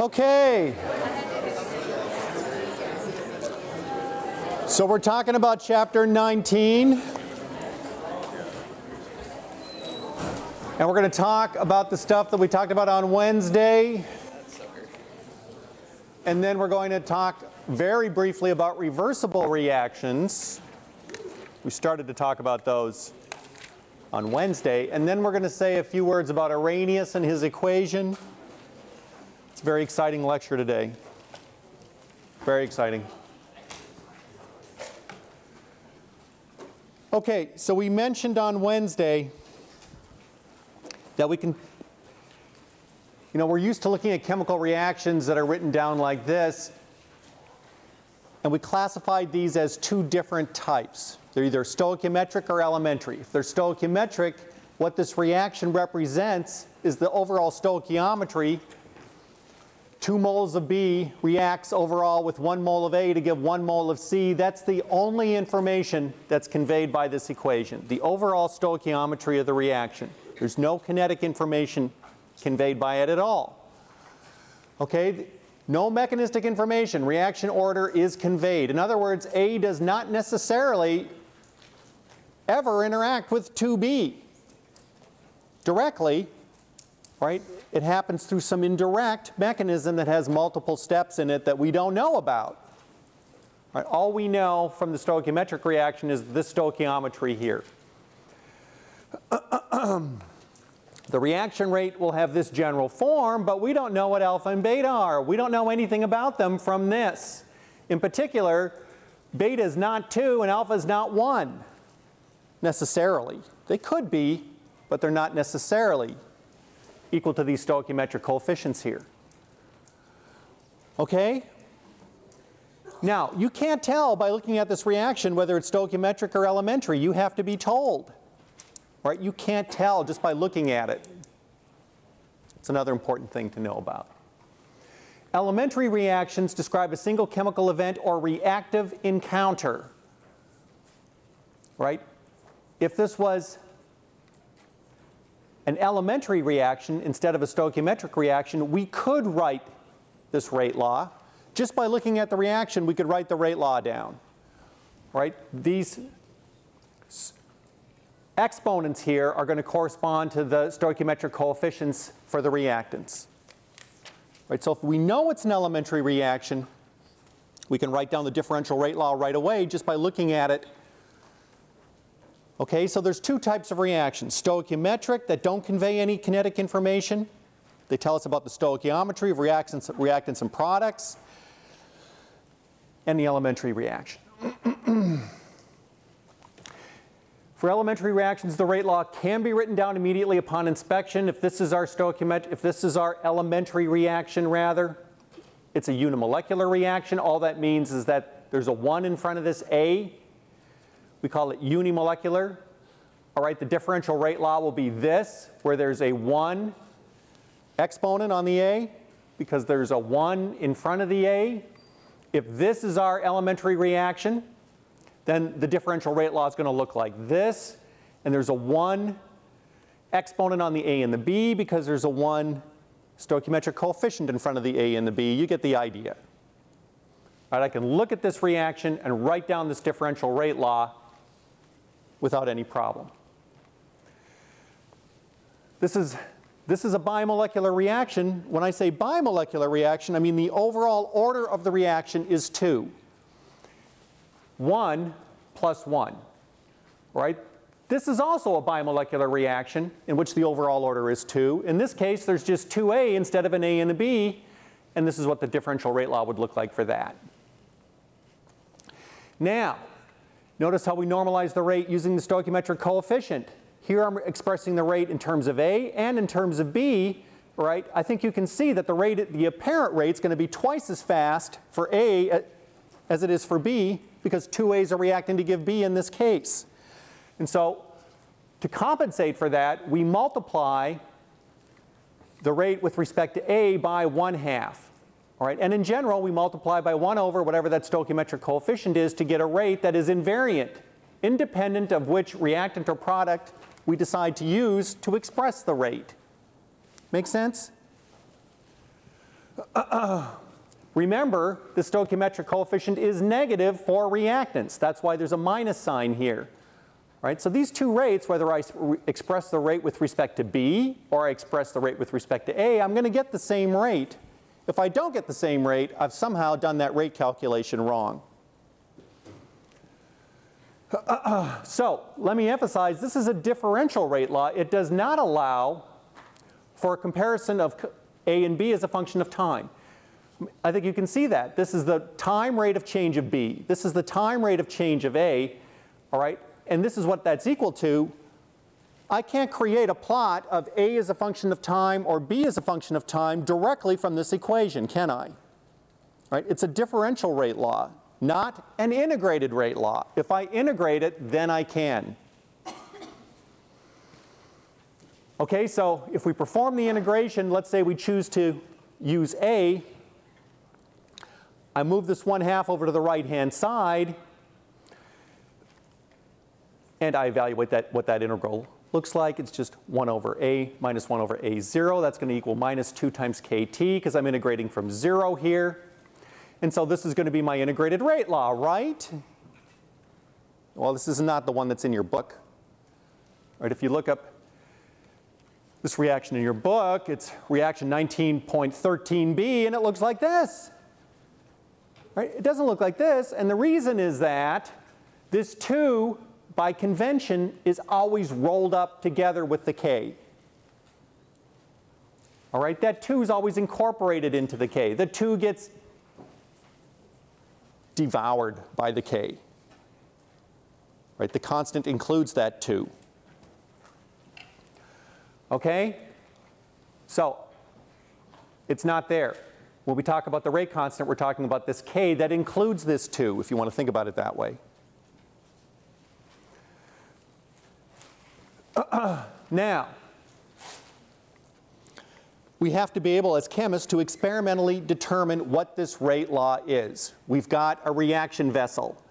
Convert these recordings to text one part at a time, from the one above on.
Okay. So we're talking about chapter 19. And we're going to talk about the stuff that we talked about on Wednesday. And then we're going to talk very briefly about reversible reactions. We started to talk about those on Wednesday. And then we're going to say a few words about Arrhenius and his equation. It's a very exciting lecture today. Very exciting. Okay, so we mentioned on Wednesday that we can, you know, we're used to looking at chemical reactions that are written down like this, and we classified these as two different types. They're either stoichiometric or elementary. If they're stoichiometric, what this reaction represents is the overall stoichiometry 2 moles of B reacts overall with 1 mole of A to give 1 mole of C. That's the only information that's conveyed by this equation, the overall stoichiometry of the reaction. There's no kinetic information conveyed by it at all. Okay, no mechanistic information, reaction order is conveyed. In other words, A does not necessarily ever interact with 2B directly, right? It happens through some indirect mechanism that has multiple steps in it that we don't know about. Right? All we know from the stoichiometric reaction is this stoichiometry here. the reaction rate will have this general form, but we don't know what alpha and beta are. We don't know anything about them from this. In particular, beta is not 2 and alpha is not 1 necessarily. They could be, but they're not necessarily equal to these stoichiometric coefficients here. Okay? Now, you can't tell by looking at this reaction whether it's stoichiometric or elementary. You have to be told. Right? You can't tell just by looking at it. It's another important thing to know about. Elementary reactions describe a single chemical event or reactive encounter. Right? If this was an elementary reaction instead of a stoichiometric reaction, we could write this rate law. Just by looking at the reaction, we could write the rate law down. Right? These exponents here are going to correspond to the stoichiometric coefficients for the reactants. Right? So if we know it's an elementary reaction, we can write down the differential rate law right away just by looking at it Okay, so there's two types of reactions. Stoichiometric that don't convey any kinetic information. They tell us about the stoichiometry of reactants, reactants and products. And the elementary reaction. For elementary reactions, the rate law can be written down immediately upon inspection. If this is our stoichiometric, if this is our elementary reaction rather, it's a unimolecular reaction. All that means is that there's a 1 in front of this A we call it unimolecular. All right, the differential rate law will be this, where there's a 1 exponent on the A, because there's a 1 in front of the A. If this is our elementary reaction, then the differential rate law is going to look like this, and there's a 1 exponent on the A and the B because there's a 1 stoichiometric coefficient in front of the A and the B. You get the idea. All right, I can look at this reaction and write down this differential rate law without any problem. This is, this is a bimolecular reaction. When I say bimolecular reaction, I mean the overall order of the reaction is 2. 1 plus 1, right? This is also a bimolecular reaction in which the overall order is 2. In this case, there's just 2A instead of an A and a B, and this is what the differential rate law would look like for that. Now, Notice how we normalize the rate using the stoichiometric coefficient. Here I'm expressing the rate in terms of A and in terms of B, right? I think you can see that the rate, the apparent rate is going to be twice as fast for A uh, as it is for B because two A's are reacting to give B in this case. And so to compensate for that, we multiply the rate with respect to A by 1 half. All right, and in general, we multiply by 1 over whatever that stoichiometric coefficient is to get a rate that is invariant, independent of which reactant or product we decide to use to express the rate. Make sense? Remember, the stoichiometric coefficient is negative for reactants. That's why there's a minus sign here. Right? So these two rates, whether I express the rate with respect to B or I express the rate with respect to A, I'm going to get the same rate. If I don't get the same rate, I've somehow done that rate calculation wrong. so let me emphasize, this is a differential rate law. It does not allow for a comparison of A and B as a function of time. I think you can see that. This is the time rate of change of B. This is the time rate of change of A, all right? And this is what that's equal to. I can't create a plot of A as a function of time or B as a function of time directly from this equation, can I? Right? It's a differential rate law, not an integrated rate law. If I integrate it, then I can. Okay, so if we perform the integration, let's say we choose to use A, I move this one half over to the right hand side and I evaluate that, what that integral looks like. It's just 1 over a minus 1 over a0. That's going to equal minus 2 times kt because I'm integrating from 0 here. And so this is going to be my integrated rate law, right? Well, this is not the one that's in your book. Right, if you look up this reaction in your book, it's reaction 19.13b, and it looks like this. Right? It doesn't look like this, and the reason is that this 2 by convention is always rolled up together with the K. All right, that 2 is always incorporated into the K. The 2 gets devoured by the K. Right, the constant includes that 2. Okay? So, it's not there. When we talk about the rate constant, we're talking about this K that includes this 2, if you want to think about it that way. now, we have to be able as chemists to experimentally determine what this rate law is. We've got a reaction vessel.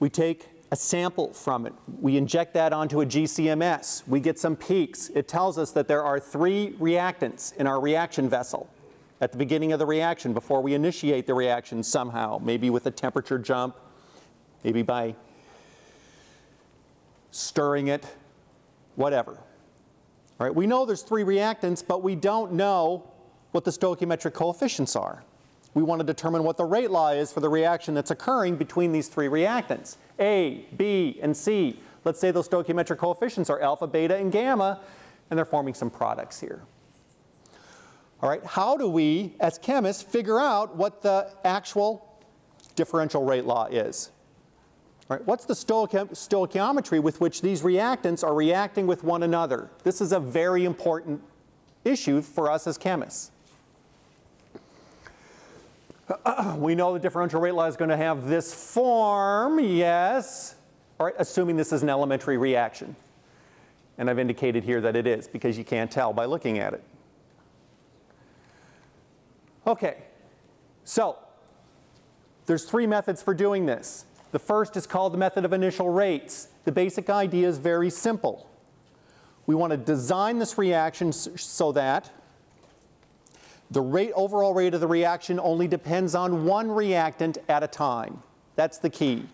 We take a sample from it. We inject that onto a GCMS. We get some peaks. It tells us that there are three reactants in our reaction vessel at the beginning of the reaction before we initiate the reaction somehow, maybe with a temperature jump, maybe by stirring it, whatever. All right, we know there's three reactants, but we don't know what the stoichiometric coefficients are. We want to determine what the rate law is for the reaction that's occurring between these three reactants, A, B, and C. Let's say those stoichiometric coefficients are alpha, beta, and gamma, and they're forming some products here. All right, how do we, as chemists, figure out what the actual differential rate law is? Right, what's the stoichiometry with which these reactants are reacting with one another? This is a very important issue for us as chemists. we know the differential rate law is going to have this form, yes, all right, assuming this is an elementary reaction. And I've indicated here that it is because you can't tell by looking at it. Okay, so there's three methods for doing this. The first is called the method of initial rates. The basic idea is very simple. We want to design this reaction so that the rate, overall rate of the reaction only depends on one reactant at a time. That's the key.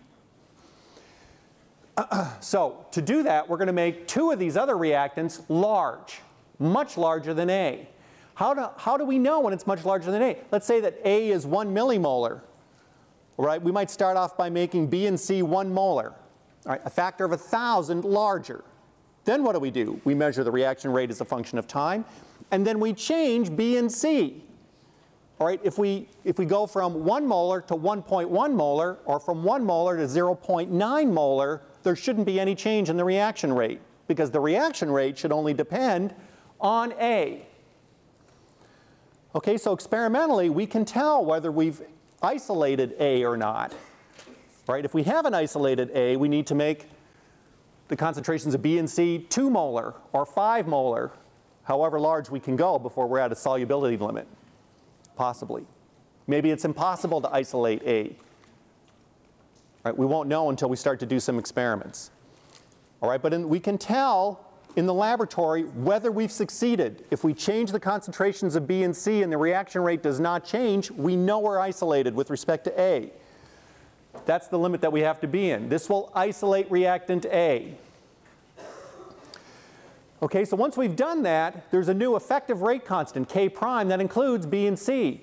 so to do that, we're going to make two of these other reactants large, much larger than A. How do, how do we know when it's much larger than A? Let's say that A is 1 millimolar. Right? We might start off by making B and C 1 molar, right? a factor of a 1,000 larger. Then what do we do? We measure the reaction rate as a function of time, and then we change B and C. All right, if we, if we go from 1 molar to 1.1 molar, or from 1 molar to 0.9 molar, there shouldn't be any change in the reaction rate, because the reaction rate should only depend on A. Okay, so experimentally, we can tell whether we've isolated A or not. Right? If we have an isolated A, we need to make the concentrations of B and C 2 molar or 5 molar, however large we can go before we're at a solubility limit, possibly. Maybe it's impossible to isolate A. Right? We won't know until we start to do some experiments. All right, but in, we can tell in the laboratory whether we've succeeded. If we change the concentrations of B and C and the reaction rate does not change, we know we're isolated with respect to A. That's the limit that we have to be in. This will isolate reactant A. Okay, so once we've done that, there's a new effective rate constant, K prime, that includes B and C.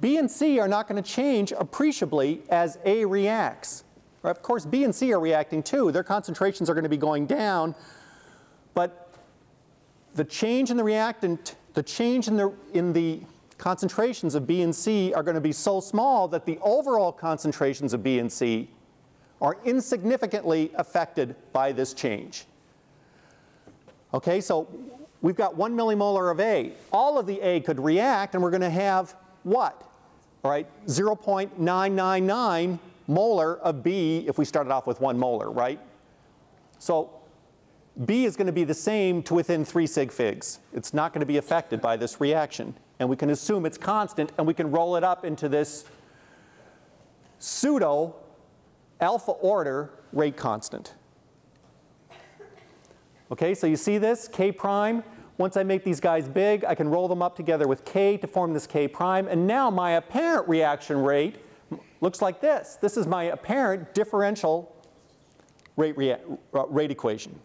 B and C are not going to change appreciably as A reacts. Of course, B and C are reacting too. Their concentrations are going to be going down, but the change in the reactant, the change in the, in the concentrations of B and C are going to be so small that the overall concentrations of B and C are insignificantly affected by this change. Okay, so we've got one millimolar of A. All of the A could react and we're going to have what? All right, 0.999 molar of B if we started off with one molar, right? So B is going to be the same to within 3 sig figs. It's not going to be affected by this reaction. And we can assume it's constant and we can roll it up into this pseudo alpha order rate constant. Okay, so you see this, K prime. Once I make these guys big, I can roll them up together with K to form this K prime. And now my apparent reaction rate looks like this. This is my apparent differential rate, uh, rate equation.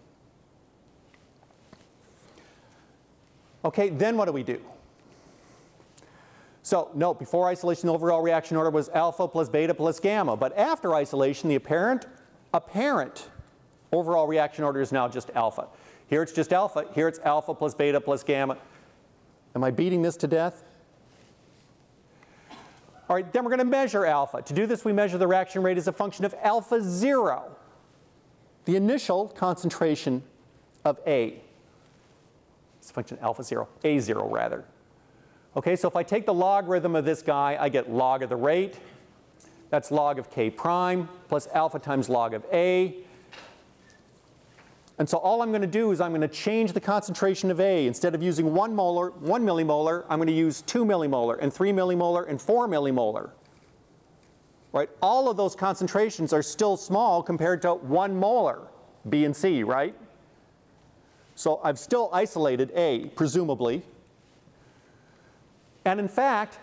Okay, then what do we do? So note, before isolation, the overall reaction order was alpha plus beta plus gamma. But after isolation, the apparent, apparent Overall reaction order is now just alpha. Here it's just alpha. Here it's alpha plus beta plus gamma. Am I beating this to death? All right, then we're going to measure alpha. To do this, we measure the reaction rate as a function of alpha 0, the initial concentration of A. It's a function alpha 0, A0 rather. Okay, so if I take the logarithm of this guy, I get log of the rate. That's log of K prime plus alpha times log of A. And so all I'm going to do is I'm going to change the concentration of A. Instead of using 1 molar, 1 millimolar, I'm going to use 2 millimolar and 3 millimolar and 4 millimolar. Right? All of those concentrations are still small compared to 1 molar, B and C, right? So I've still isolated A, presumably. And in fact,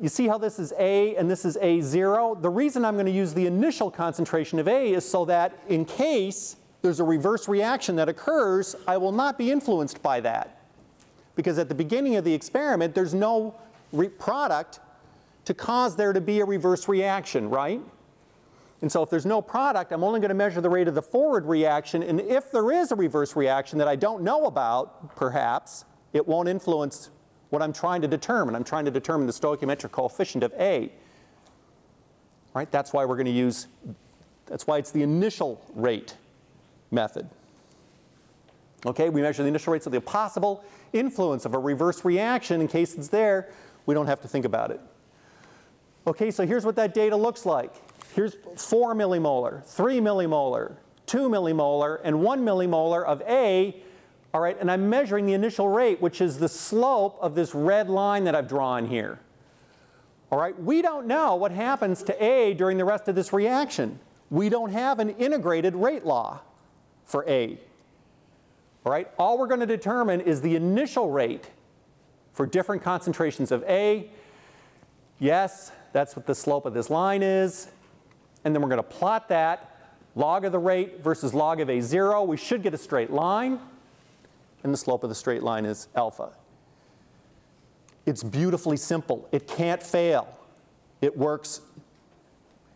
you see how this is A and this is A0? The reason I'm going to use the initial concentration of A is so that in case there's a reverse reaction that occurs, I will not be influenced by that. Because at the beginning of the experiment, there's no product to cause there to be a reverse reaction, right? And so if there's no product, I'm only going to measure the rate of the forward reaction. And if there is a reverse reaction that I don't know about, perhaps, it won't influence what I'm trying to determine. I'm trying to determine the stoichiometric coefficient of A. Right? That's why we're going to use, that's why it's the initial rate method. Okay, we measure the initial rates of the possible influence of a reverse reaction in case it's there. We don't have to think about it. Okay, so here's what that data looks like. Here's 4 millimolar, 3 millimolar, 2 millimolar, and 1 millimolar of A. All right, and I'm measuring the initial rate, which is the slope of this red line that I've drawn here. All right, we don't know what happens to A during the rest of this reaction. We don't have an integrated rate law for A. All right, all we're going to determine is the initial rate for different concentrations of A. Yes, that's what the slope of this line is. And then we're going to plot that, log of the rate versus log of A0. We should get a straight line. And the slope of the straight line is alpha. It's beautifully simple. It can't fail. It works,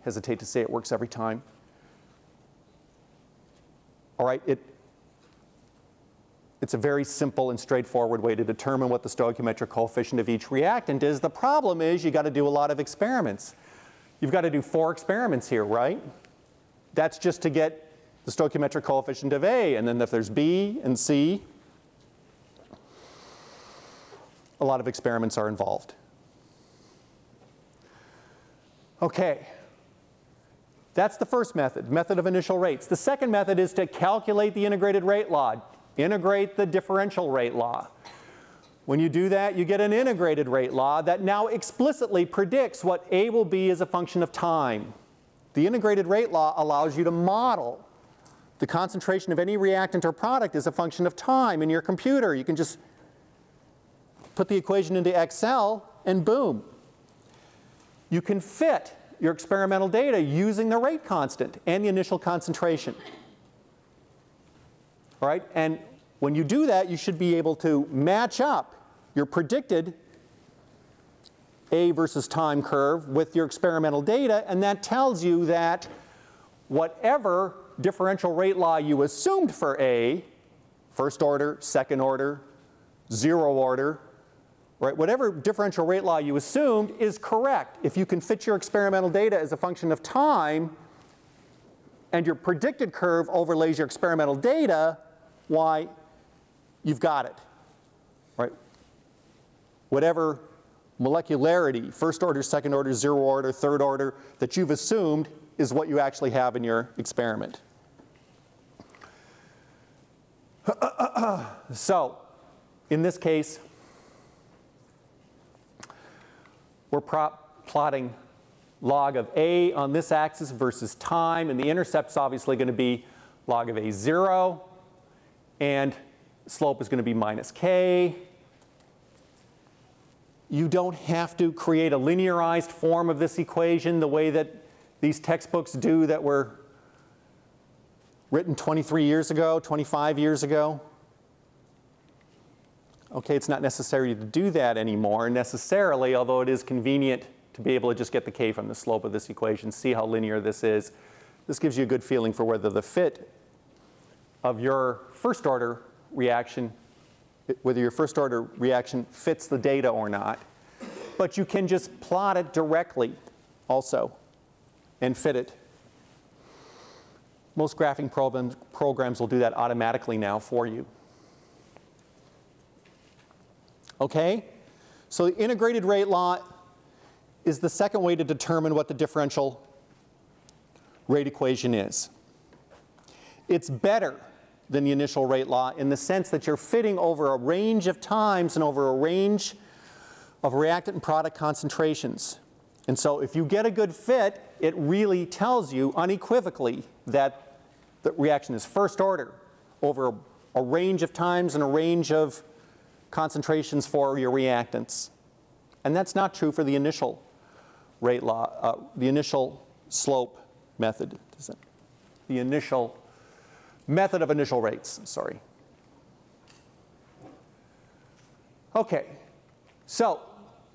hesitate to say it works every time. All right, it, it's a very simple and straightforward way to determine what the stoichiometric coefficient of each reactant is. The problem is you got to do a lot of experiments. You've got to do four experiments here, right? That's just to get the stoichiometric coefficient of A. And then if there's B and C, a lot of experiments are involved. Okay. That's the first method, method of initial rates. The second method is to calculate the integrated rate law, integrate the differential rate law. When you do that, you get an integrated rate law that now explicitly predicts what A will be as a function of time. The integrated rate law allows you to model the concentration of any reactant or product as a function of time in your computer. You can just put the equation into Excel and boom. You can fit your experimental data using the rate constant and the initial concentration. All right, and when you do that, you should be able to match up your predicted A versus time curve with your experimental data, and that tells you that whatever differential rate law you assumed for A, first order, second order, zero order, right, whatever differential rate law you assumed is correct. If you can fit your experimental data as a function of time and your predicted curve overlays your experimental data, why, you've got it? Whatever molecularity, first order, second order, zero order, third order, that you've assumed is what you actually have in your experiment. so, in this case, we're plotting log of A on this axis versus time, and the intercept's obviously going to be log of A0, and slope is going to be minus k. You don't have to create a linearized form of this equation the way that these textbooks do that were written 23 years ago, 25 years ago. Okay, it's not necessary to do that anymore necessarily, although it is convenient to be able to just get the k from the slope of this equation, see how linear this is. This gives you a good feeling for whether the fit of your first order reaction, whether your first order reaction fits the data or not. But you can just plot it directly also and fit it. Most graphing programs, programs will do that automatically now for you. Okay? So the integrated rate law is the second way to determine what the differential rate equation is. It's better than the initial rate law in the sense that you're fitting over a range of times and over a range of reactant and product concentrations. And so if you get a good fit, it really tells you unequivocally that the reaction is first order over a, range of times and a range of concentrations for your reactants. And that's not true for the initial rate law, uh, the initial slope method. The initial method of initial rates, sorry. Okay, so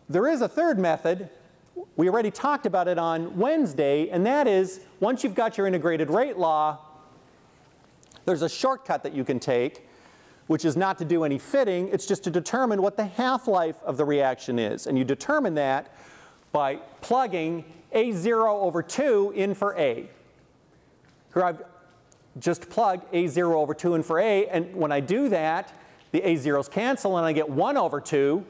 there is a third method. We already talked about it on Wednesday, and that is once you've got your integrated rate law, there's a shortcut that you can take which is not to do any fitting, it's just to determine what the half-life of the reaction is. And you determine that by plugging A0 over 2 in for A. Here I've just plug A0 over 2 in for A, and when I do that, the A0s cancel and I get 1 over 2,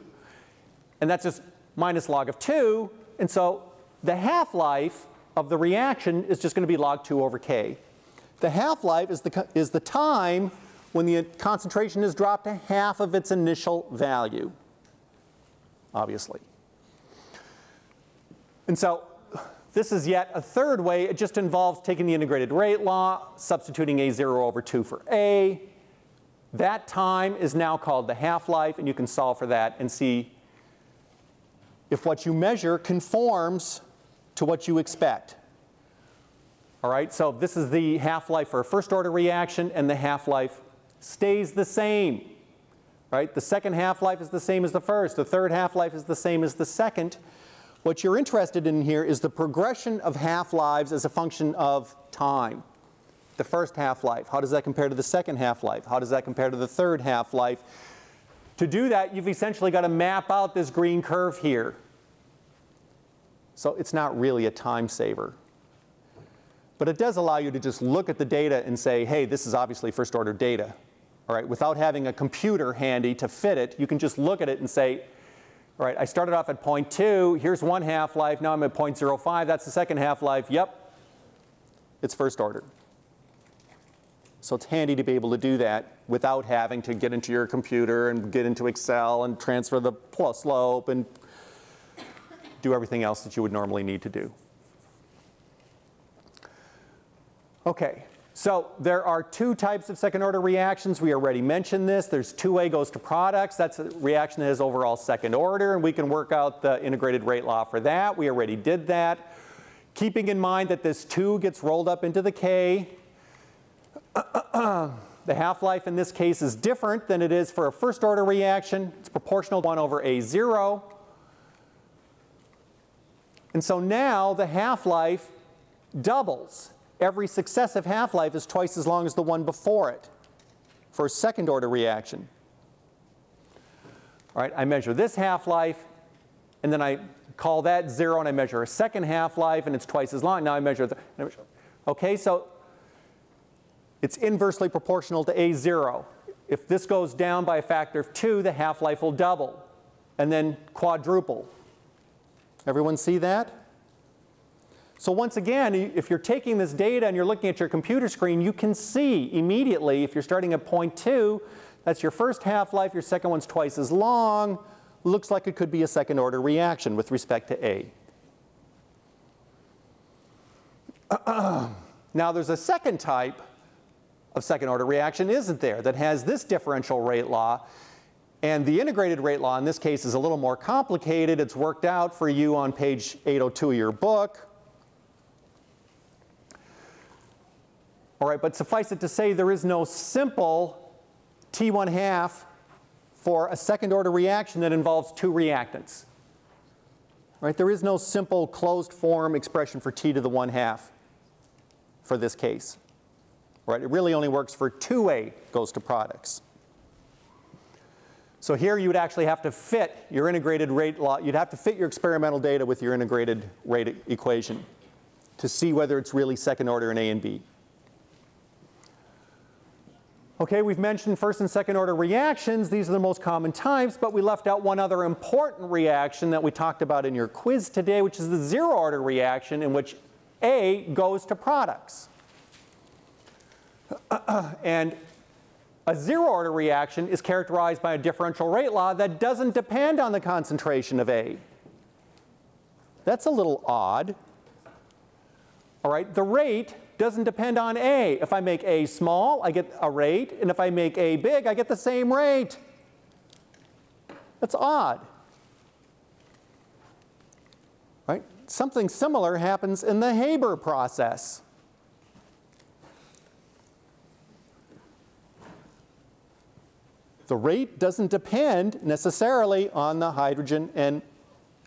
and that's just minus log of 2, and so the half-life of the reaction is just going to be log 2 over K. The half-life is the, is the time when the concentration is dropped to half of its initial value, obviously. And so this is yet a third way. It just involves taking the integrated rate law, substituting A0 over 2 for A. That time is now called the half-life, and you can solve for that and see if what you measure conforms to what you expect. All right, so this is the half-life for a first order reaction and the half-life stays the same. Right? The second half-life is the same as the first. The third half-life is the same as the second. What you're interested in here is the progression of half-lives as a function of time. The first half-life, how does that compare to the second half-life? How does that compare to the third half-life? To do that, you've essentially got to map out this green curve here. So it's not really a time saver. But it does allow you to just look at the data and say, hey, this is obviously first order data. All right, without having a computer handy to fit it, you can just look at it and say, all right, I started off at 0.2, here's one half-life, now I'm at 0.05, that's the second half-life, yep, it's first order. So it's handy to be able to do that without having to get into your computer and get into Excel and transfer the plus slope and do everything else that you would normally need to do. Okay, So there are two types of second order reactions. We already mentioned this. There's 2A goes to products. That's a reaction that is overall second order, and we can work out the integrated rate law for that. We already did that. Keeping in mind that this 2 gets rolled up into the K. the half-life in this case is different than it is for a first order reaction. It's proportional to 1 over A0. And so now the half-life doubles every successive half-life is twice as long as the one before it for a second order reaction. All right, I measure this half-life and then I call that zero and I measure a second half-life and it's twice as long. Now I measure the, okay, so it's inversely proportional to A0. If this goes down by a factor of two, the half-life will double and then quadruple. Everyone see that? So once again, if you're taking this data and you're looking at your computer screen, you can see immediately if you're starting at point two, that's your first half-life, your second one's twice as long, looks like it could be a second order reaction with respect to A. now there's a second type of second order reaction, isn't there, that has this differential rate law. And the integrated rate law in this case is a little more complicated. It's worked out for you on page 802 of your book. All right, but suffice it to say there is no simple T1 half for a second order reaction that involves two reactants. Right, there is no simple closed form expression for T to the 1 half for this case. Right, it really only works for 2A goes to products. So here you would actually have to fit your integrated rate law, you'd have to fit your experimental data with your integrated rate equation to see whether it's really second order in A and B. Okay, we've mentioned first and second order reactions. These are the most common types, but we left out one other important reaction that we talked about in your quiz today, which is the zero order reaction in which A goes to products. and a zero order reaction is characterized by a differential rate law that doesn't depend on the concentration of A. That's a little odd. All right, the rate doesn't depend on A. If I make A small, I get a rate, and if I make A big, I get the same rate. That's odd. Right? Something similar happens in the Haber process. The rate doesn't depend necessarily on the hydrogen and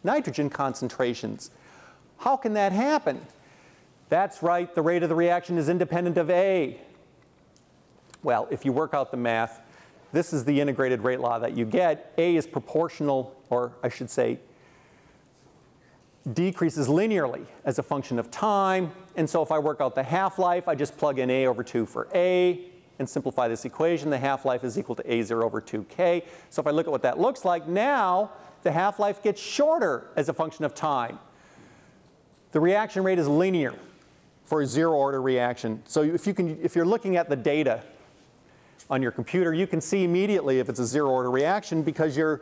nitrogen concentrations. How can that happen? That's right, the rate of the reaction is independent of A. Well, if you work out the math, this is the integrated rate law that you get. A is proportional, or I should say, decreases linearly as a function of time. And so if I work out the half-life, I just plug in A over 2 for A and simplify this equation. The half-life is equal to A0 over 2K. So if I look at what that looks like, now the half-life gets shorter as a function of time. The reaction rate is linear for a zero order reaction. So if, you can, if you're looking at the data on your computer, you can see immediately if it's a zero order reaction because your,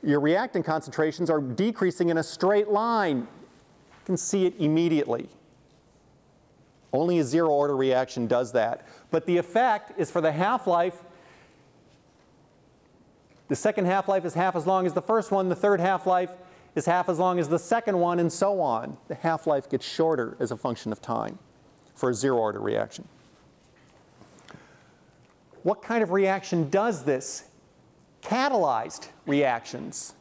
your reactant concentrations are decreasing in a straight line. You can see it immediately. Only a zero order reaction does that. But the effect is for the half-life, the second half-life is half as long as the first one, the third half-life is half as long as the second one, and so on. The half-life gets shorter as a function of time for a zero-order reaction. What kind of reaction does this? Catalyzed reactions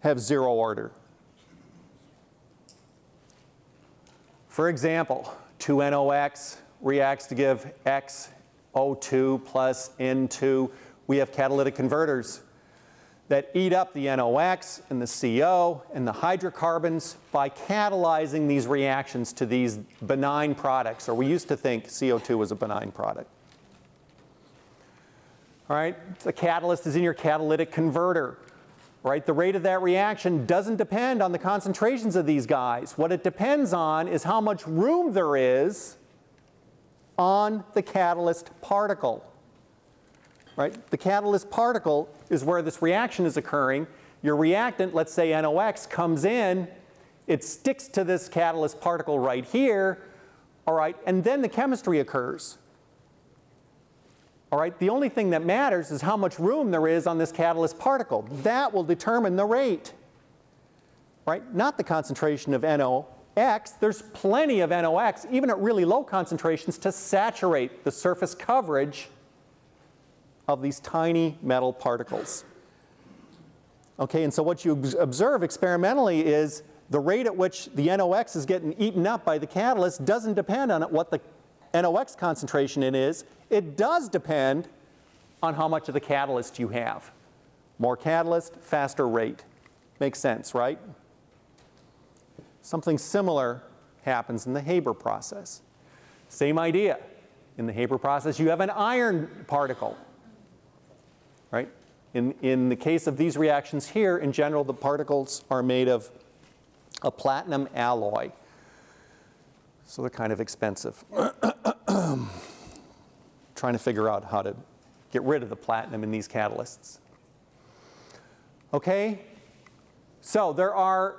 have zero order. For example, 2NOx reacts to give XO2 plus N2. We have catalytic converters that eat up the NOx and the CO and the hydrocarbons by catalyzing these reactions to these benign products, or we used to think CO2 was a benign product. All right, the catalyst is in your catalytic converter. Right, the rate of that reaction doesn't depend on the concentrations of these guys. What it depends on is how much room there is on the catalyst particle. Right? The catalyst particle is where this reaction is occurring. Your reactant, let's say NOx, comes in, it sticks to this catalyst particle right here, all right, and then the chemistry occurs. All right, the only thing that matters is how much room there is on this catalyst particle. That will determine the rate, right? Not the concentration of NOx. There's plenty of NOx, even at really low concentrations, to saturate the surface coverage of these tiny metal particles. Okay, and so what you observe experimentally is the rate at which the NOx is getting eaten up by the catalyst doesn't depend on what the NOx concentration in is. It does depend on how much of the catalyst you have. More catalyst, faster rate. Makes sense, right? Something similar happens in the Haber process. Same idea. In the Haber process, you have an iron particle? In, in the case of these reactions here, in general, the particles are made of a platinum alloy. So they're kind of expensive. Trying to figure out how to get rid of the platinum in these catalysts. Okay, so there are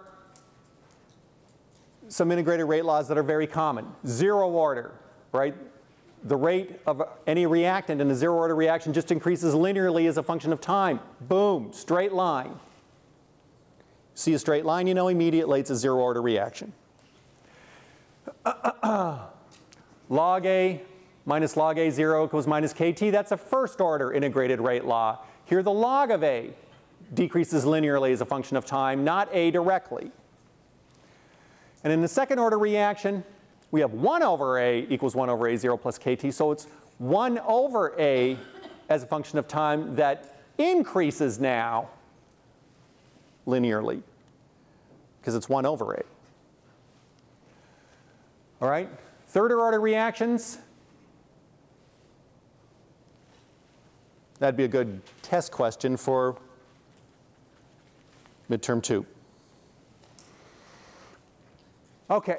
some integrated rate laws that are very common. Zero order, right? The rate of any reactant in a zero order reaction just increases linearly as a function of time. Boom, straight line. See a straight line, you know immediately it's a zero order reaction. log A minus log A 0 equals minus KT, that's a first order integrated rate law. Here the log of A decreases linearly as a function of time, not A directly. And in the second order reaction, we have 1 over A equals 1 over A 0 plus KT, so it's 1 over A as a function of time that increases now linearly because it's 1 over A. All right, third order reactions. That'd be a good test question for midterm two. Okay,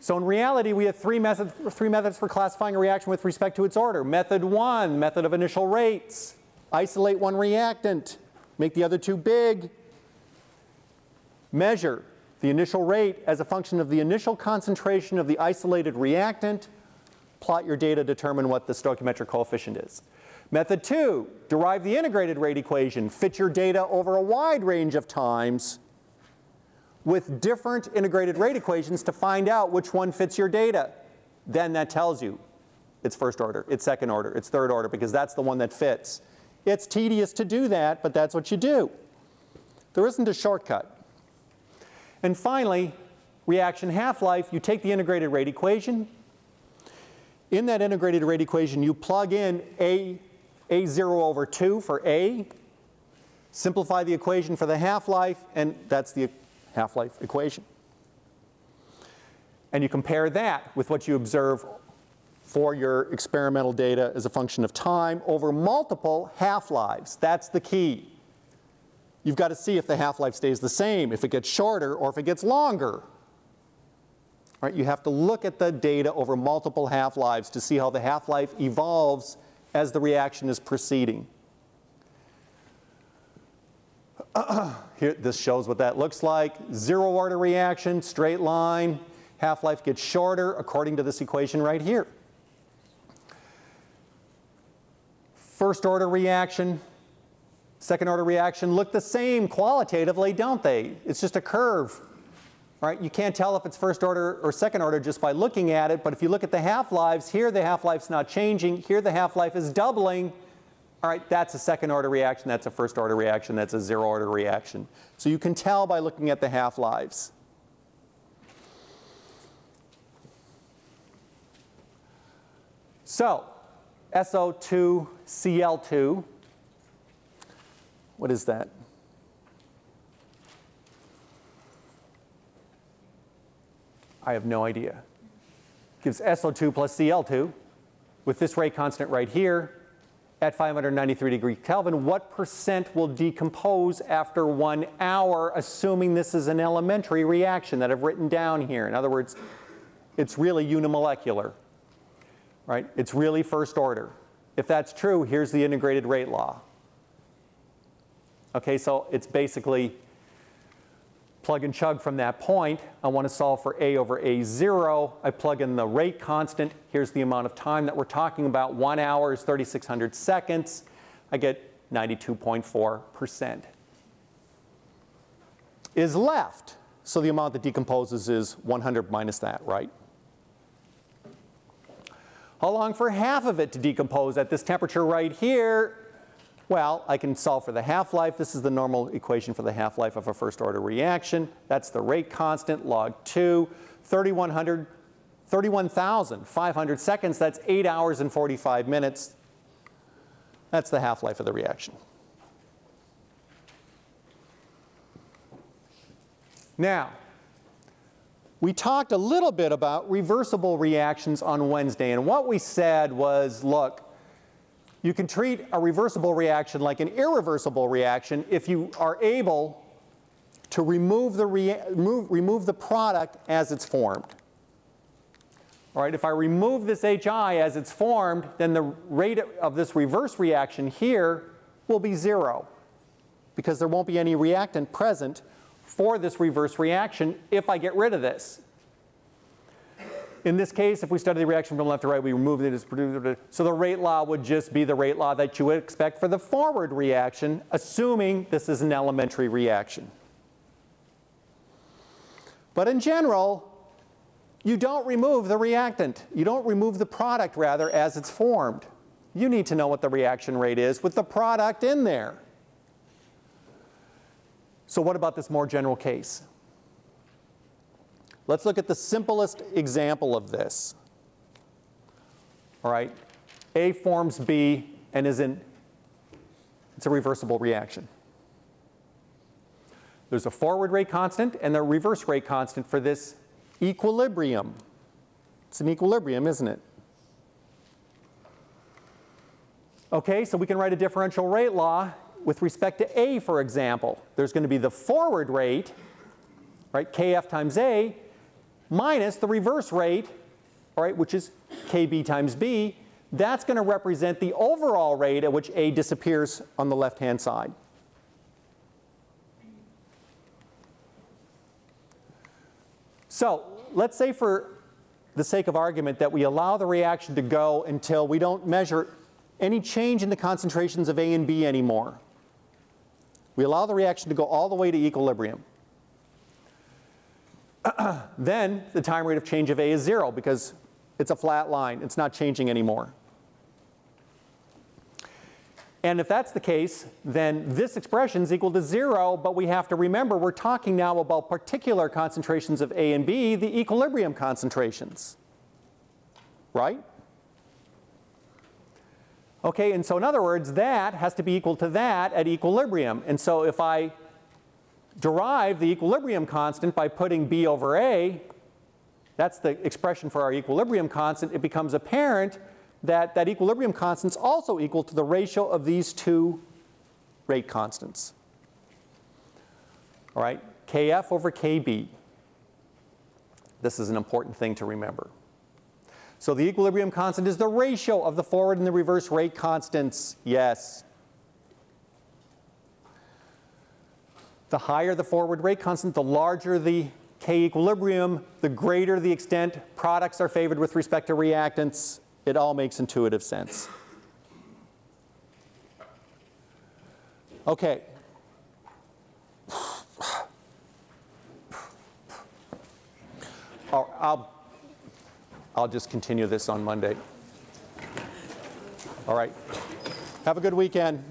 so in reality we have three methods, three methods for classifying a reaction with respect to its order. Method one, method of initial rates. Isolate one reactant, make the other two big. Measure the initial rate as a function of the initial concentration of the isolated reactant. Plot your data, determine what the stoichiometric coefficient is. Method two, derive the integrated rate equation. Fit your data over a wide range of times with different integrated rate equations to find out which one fits your data. Then that tells you it's first order, it's second order, it's third order because that's the one that fits. It's tedious to do that, but that's what you do. There isn't a shortcut. And finally, reaction half-life, you take the integrated rate equation. In that integrated rate equation, you plug in A, A0 over 2 for A, simplify the equation for the half-life, and that's the half-life equation. And you compare that with what you observe for your experimental data as a function of time over multiple half-lives. That's the key. You've got to see if the half-life stays the same, if it gets shorter, or if it gets longer. Right? You have to look at the data over multiple half-lives to see how the half-life evolves as the reaction is proceeding. Here, this shows what that looks like. Zero order reaction, straight line. Half-life gets shorter according to this equation right here. First order reaction, second order reaction look the same qualitatively, don't they? It's just a curve. Right? You can't tell if it's first order or second order just by looking at it, but if you look at the half-lives, here the half-life's not changing, here the half-life is doubling. All right, that's a second order reaction, that's a first order reaction, that's a zero order reaction. So you can tell by looking at the half-lives. So, SO2Cl2 what is that? I have no idea. Gives SO2 plus Cl2 with this rate constant right here at 593 degree Kelvin, what percent will decompose after one hour, assuming this is an elementary reaction that I've written down here. In other words, it's really unimolecular, right? It's really first order. If that's true, here's the integrated rate law. Okay, so it's basically plug and chug from that point. I want to solve for a over a0. I plug in the rate constant. Here's the amount of time that we're talking about. One hour is 3,600 seconds. I get 92.4% is left. So the amount that decomposes is 100 minus that, right? How long for half of it to decompose at this temperature right here? Well, I can solve for the half-life. This is the normal equation for the half-life of a first order reaction. That's the rate constant, log 2, 3100, 31,500 seconds. That's 8 hours and 45 minutes. That's the half-life of the reaction. Now, we talked a little bit about reversible reactions on Wednesday, and what we said was, look, you can treat a reversible reaction like an irreversible reaction if you are able to remove the, remove, remove the product as it's formed. All right, if I remove this HI as it's formed, then the rate of this reverse reaction here will be zero because there won't be any reactant present for this reverse reaction if I get rid of this. In this case, if we study the reaction from left to right, we remove it as produced. So the rate law would just be the rate law that you would expect for the forward reaction, assuming this is an elementary reaction. But in general, you don't remove the reactant. You don't remove the product, rather, as it's formed. You need to know what the reaction rate is with the product in there. So what about this more general case? Let's look at the simplest example of this. All right, A forms B and is in, it's a reversible reaction. There's a forward rate constant and a reverse rate constant for this equilibrium. It's an equilibrium, isn't it? Okay, so we can write a differential rate law with respect to A, for example. There's going to be the forward rate, right, Kf times A, minus the reverse rate, all right, which is Kb times B. That's going to represent the overall rate at which A disappears on the left-hand side. So let's say for the sake of argument that we allow the reaction to go until we don't measure any change in the concentrations of A and B anymore. We allow the reaction to go all the way to equilibrium. then the time rate of change of A is zero because it's a flat line. It's not changing anymore. And if that's the case, then this expression is equal to zero, but we have to remember we're talking now about particular concentrations of A and B, the equilibrium concentrations. Right? Okay, and so in other words, that has to be equal to that at equilibrium. And so if I derive the equilibrium constant by putting B over A, that's the expression for our equilibrium constant, it becomes apparent that that equilibrium constant is also equal to the ratio of these two rate constants. All right, Kf over Kb. This is an important thing to remember. So the equilibrium constant is the ratio of the forward and the reverse rate constants. Yes. The higher the forward rate constant, the larger the K equilibrium, the greater the extent products are favored with respect to reactants. It all makes intuitive sense. Okay. I'll, I'll just continue this on Monday. All right. Have a good weekend.